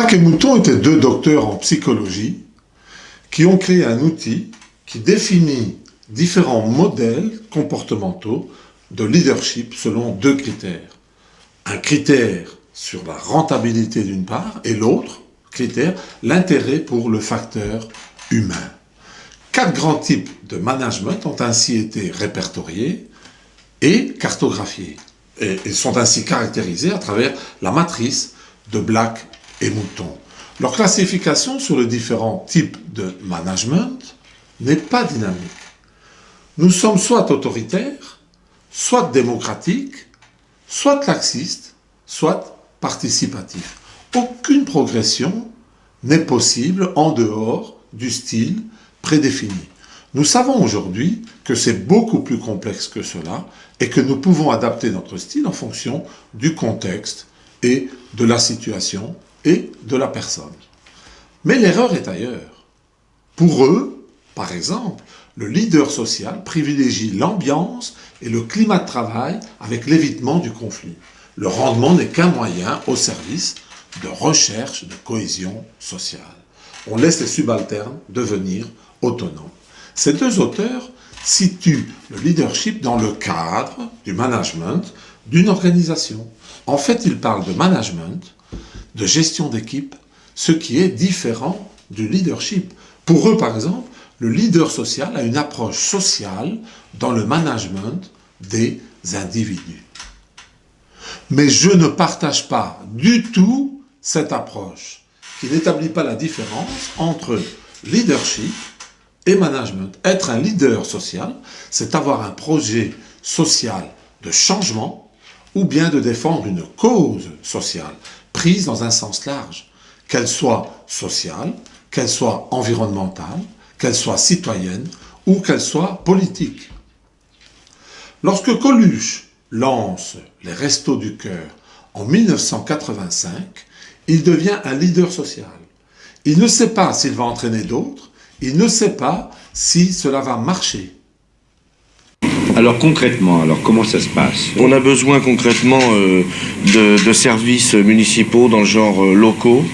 Black et Mouton étaient deux docteurs en psychologie qui ont créé un outil qui définit différents modèles comportementaux de leadership selon deux critères. Un critère sur la rentabilité d'une part et l'autre critère, l'intérêt pour le facteur humain. Quatre grands types de management ont ainsi été répertoriés et cartographiés et, sont ainsi caractérisés à travers la matrice de Black et Mouton. Leur classification sur les différents types de management n'est pas dynamique. Nous sommes soit autoritaires, soit démocratiques, soit laxistes, soit participatifs. Aucune progression n'est possible en dehors du style prédéfini. Nous savons aujourd'hui que c'est beaucoup plus complexe que cela et que nous pouvons adapter notre style en fonction du contexte et de la situation et de la personne. Mais l'erreur est ailleurs. Pour eux, par exemple, le leader social privilégie l'ambiance et le climat de travail avec l'évitement du conflit. Le rendement n'est qu'un moyen au service de recherche de cohésion sociale. On laisse les subalternes devenir autonomes. Ces deux auteurs situent le leadership dans le cadre du management d'une organisation. En fait, ils parlent de management, de gestion d'équipe, ce qui est différent du leadership. Pour eux, par exemple, le leader social a une approche sociale dans le management des individus. Mais je ne partage pas du tout cette approche qui n'établit pas la différence entre leadership et management. Être un leader social, c'est avoir un projet social de changement ou bien de défendre une cause sociale prise dans un sens large, qu'elle soit sociale, qu'elle soit environnementale, qu'elle soit citoyenne ou qu'elle soit politique. Lorsque Coluche lance les Restos du Cœur en 1985, il devient un leader social. Il ne sait pas s'il va entraîner d'autres, il ne sait pas si cela va marcher. Alors concrètement, alors comment ça se passe? On a besoin concrètement euh, de, services municipaux dans le genre euh, locaux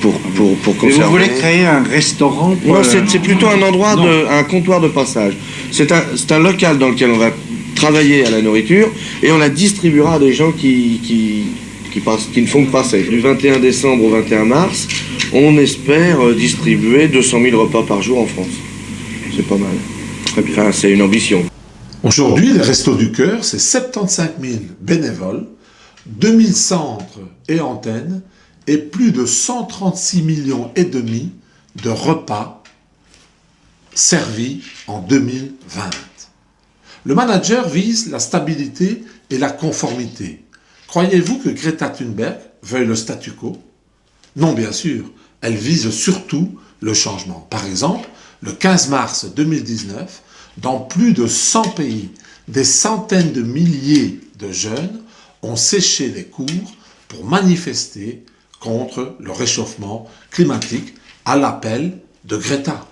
pour, pour, pour conserver. vous voulez créer un restaurant Non, c'est plutôt un endroit, de, un comptoir de passage. C'est un, un local dans lequel on va travailler à la nourriture et on la distribuera à des gens qui, qui, qui, passent, qui ne font que passer. Du 21 décembre au 21 mars, on espère euh, distribuer 200 000 repas par jour en France. C'est pas mal. Enfin, c'est une ambition. Aujourd'hui, les Restos du Cœur, c'est 75 000 bénévoles, 2000 centres et antennes, et plus de 136 millions et demi de repas servis en 2020. Le manager vise la stabilité et la conformité. Croyez-vous que Greta Thunberg veuille le statu quo? Non, bien sûr, elle vise surtout le changement. Par exemple, le 15 mars 2019, dans plus de 100 pays, des centaines de milliers de jeunes ont séché les cours pour manifester contre le réchauffement climatique à l'appel de Greta.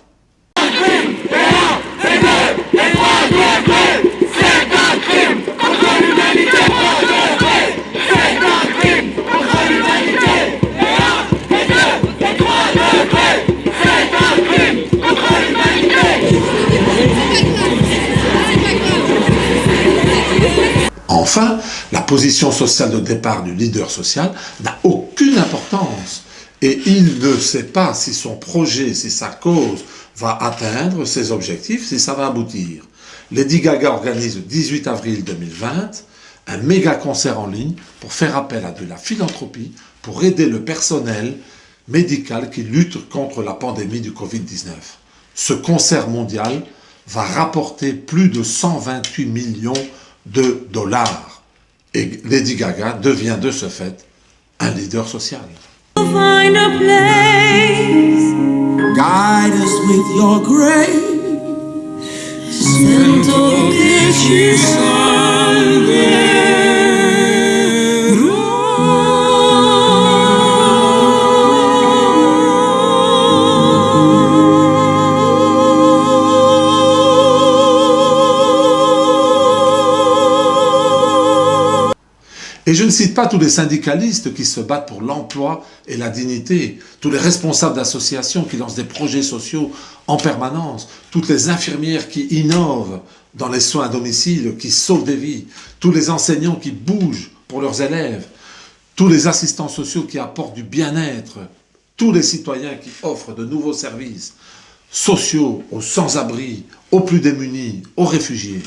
La position sociale de départ du leader social n'a aucune importance et il ne sait pas si son projet, si sa cause va atteindre ses objectifs, si ça va aboutir. Lady Gaga organise le 18 avril 2020 un méga concert en ligne pour faire appel à de la philanthropie pour aider le personnel médical qui lutte contre la pandémie du Covid-19. Ce concert mondial va rapporter plus de 128 millions de dollars. Et Lady Gaga devient de ce fait un leader social. Find a place. Guide us with your grace. Et je ne cite pas tous les syndicalistes qui se battent pour l'emploi et la dignité, tous les responsables d'associations qui lancent des projets sociaux en permanence, toutes les infirmières qui innovent dans les soins à domicile, qui sauvent des vies, tous les enseignants qui bougent pour leurs élèves, tous les assistants sociaux qui apportent du bien-être, tous les citoyens qui offrent de nouveaux services sociaux aux sans-abri, aux plus démunis, aux réfugiés.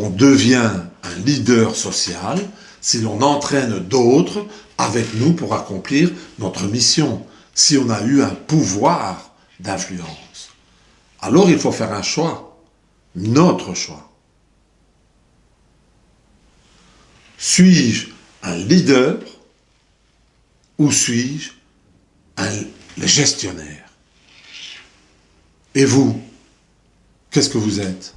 On devient un leader social si l'on entraîne d'autres avec nous pour accomplir notre mission, si on a eu un pouvoir d'influence. Alors il faut faire un choix, notre choix. Suis-je un leader ou suis-je un gestionnaire? Et vous, qu'est-ce que vous êtes?